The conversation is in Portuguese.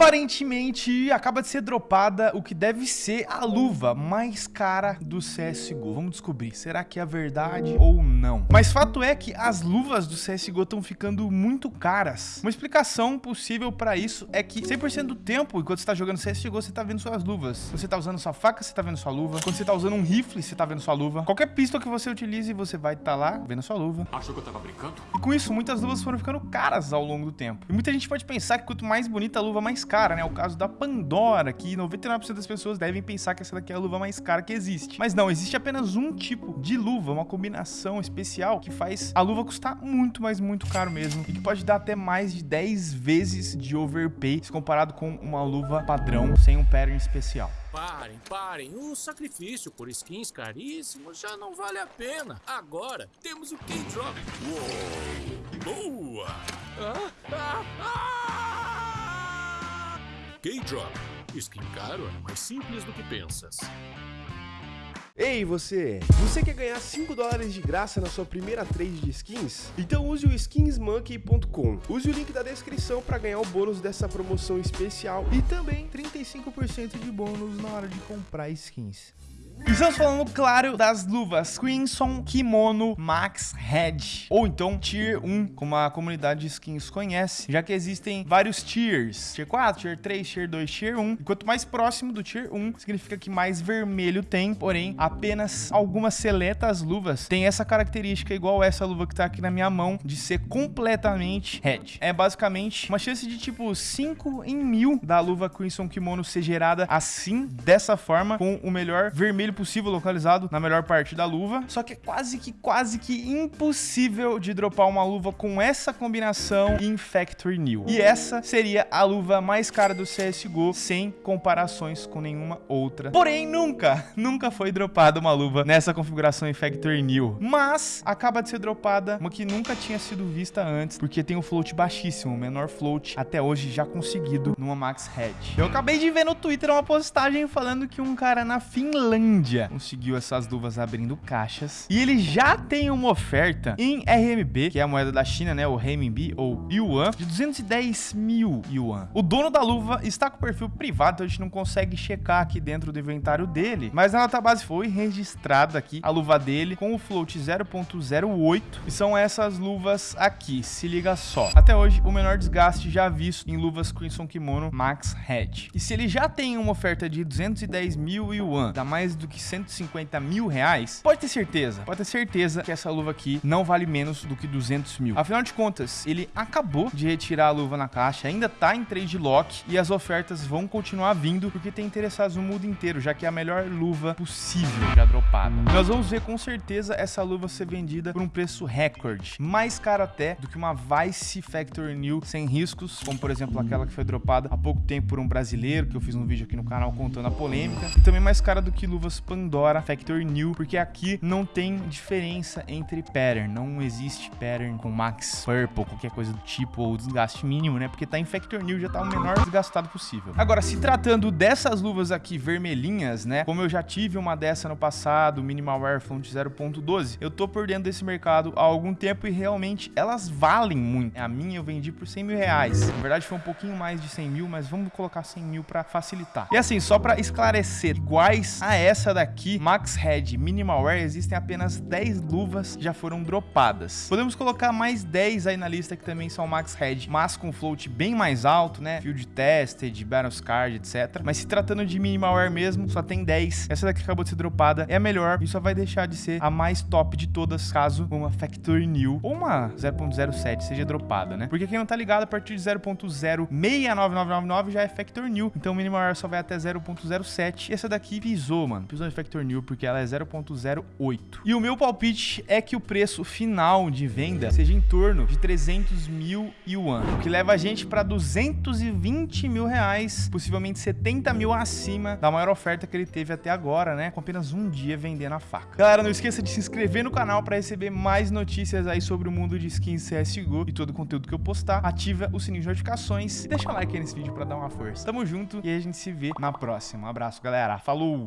Aparentemente, acaba de ser dropada o que deve ser a luva mais cara do CSGO. Vamos descobrir, será que é verdade ou não? Mas fato é que as luvas do CSGO estão ficando muito caras. Uma explicação possível para isso é que 100% do tempo, enquanto você tá jogando CSGO, você tá vendo suas luvas. Quando você tá usando sua faca, você tá vendo sua luva. Quando você tá usando um rifle, você tá vendo sua luva. Qualquer pistol que você utilize, você vai estar tá lá vendo sua luva. Achou que eu tava brincando? E com isso, muitas luvas foram ficando caras ao longo do tempo. E muita gente pode pensar que quanto mais bonita a luva, mais cara, né? O caso da Pandora, que 99% das pessoas devem pensar que essa daqui é a luva mais cara que existe. Mas não, existe apenas um tipo de luva, uma combinação especial que faz a luva custar muito, mas muito caro mesmo. E que pode dar até mais de 10 vezes de overpay se comparado com uma luva padrão sem um pattern especial. Parem, parem. O sacrifício por skins caríssimos já não vale a pena. Agora temos o K-Drop. Boa! Ah, ah, ah! K-Drop. Skin caro é mais simples do que pensas. Ei você! Você quer ganhar 5 dólares de graça na sua primeira trade de skins? Então use o skinsmonkey.com. Use o link da descrição para ganhar o bônus dessa promoção especial e também 35% de bônus na hora de comprar skins. Estamos falando, claro, das luvas. Crimson Kimono Max Head, ou então Tier 1, como a comunidade de skins conhece, já que existem vários tiers, Tier 4, Tier 3, Tier 2, Tier 1, e quanto mais próximo do Tier 1, significa que mais vermelho tem, porém, apenas algumas seletas luvas têm essa característica, igual essa luva que tá aqui na minha mão, de ser completamente Head. É basicamente uma chance de tipo 5 em mil da luva Crimson Kimono ser gerada assim, dessa forma, com o melhor vermelho possível localizado na melhor parte da luva. Só que é quase que, quase que impossível de dropar uma luva com essa combinação em Factory New. E essa seria a luva mais cara do CSGO, sem comparações com nenhuma outra. Porém, nunca, nunca foi dropada uma luva nessa configuração em Factory New. Mas acaba de ser dropada uma que nunca tinha sido vista antes, porque tem um float baixíssimo, o menor float até hoje já conseguido numa Max Head. Eu acabei de ver no Twitter uma postagem falando que um cara na Finlândia Índia conseguiu essas luvas abrindo caixas. E ele já tem uma oferta em RMB, que é a moeda da China, né? O renminbi ou yuan, de 210 mil yuan. O dono da luva está com perfil privado, então a gente não consegue checar aqui dentro do inventário dele. Mas na database foi registrada aqui a luva dele com o float 0.08. E são essas luvas aqui, se liga só. Até hoje, o menor desgaste já visto em luvas Crimson Kimono Max Head. E se ele já tem uma oferta de 210 mil yuan, dá mais do que 150 mil reais, pode ter certeza, pode ter certeza que essa luva aqui não vale menos do que 200 mil. Afinal de contas, ele acabou de retirar a luva na caixa, ainda tá em trade lock e as ofertas vão continuar vindo porque tem interessados no mundo inteiro, já que é a melhor luva possível já dropada. Nós vamos ver com certeza essa luva ser vendida por um preço recorde, mais caro até do que uma Vice Factory New sem riscos, como por exemplo aquela que foi dropada há pouco tempo por um brasileiro, que eu fiz um vídeo aqui no canal contando a polêmica, e também mais cara do que Pandora Factory New, porque aqui não tem diferença entre pattern, não existe pattern com max purple, qualquer coisa do tipo, ou desgaste mínimo, né? Porque tá em Factory New, já tá o menor desgastado possível. Agora, se tratando dessas luvas aqui vermelhinhas, né? Como eu já tive uma dessa no passado, Minimal Wear Font 0.12, eu tô por dentro desse mercado há algum tempo e realmente elas valem muito. A minha eu vendi por 100 mil reais. Na verdade foi um pouquinho mais de 100 mil, mas vamos colocar 100 mil pra facilitar. E assim, só pra esclarecer, iguais a essa essa daqui, Max Head Minimal Wear, existem apenas 10 luvas já foram dropadas. Podemos colocar mais 10 aí na lista que também são Max Head, mas com float bem mais alto, né? Field Tested, Battles Card, etc. Mas se tratando de Minimal Wear mesmo, só tem 10. Essa daqui acabou de ser dropada, é a melhor e só vai deixar de ser a mais top de todas caso uma Factory New ou uma 0.07 seja dropada, né? Porque quem não tá ligado, a partir de 0.069999 já é Factory New, então o Minimal Wear só vai até 0.07 e essa daqui pisou, mano de Factor New porque ela é 0.08. E o meu palpite é que o preço final de venda seja em torno de 300 mil yuan, o que leva a gente para 220 mil reais, possivelmente 70 mil acima da maior oferta que ele teve até agora, né? Com apenas um dia vendendo a faca. Galera, não esqueça de se inscrever no canal para receber mais notícias aí sobre o mundo de skins CSGO e todo o conteúdo que eu postar. Ativa o sininho de notificações e deixa o like aí nesse vídeo para dar uma força. Tamo junto e a gente se vê na próxima. Um abraço, galera. Falou!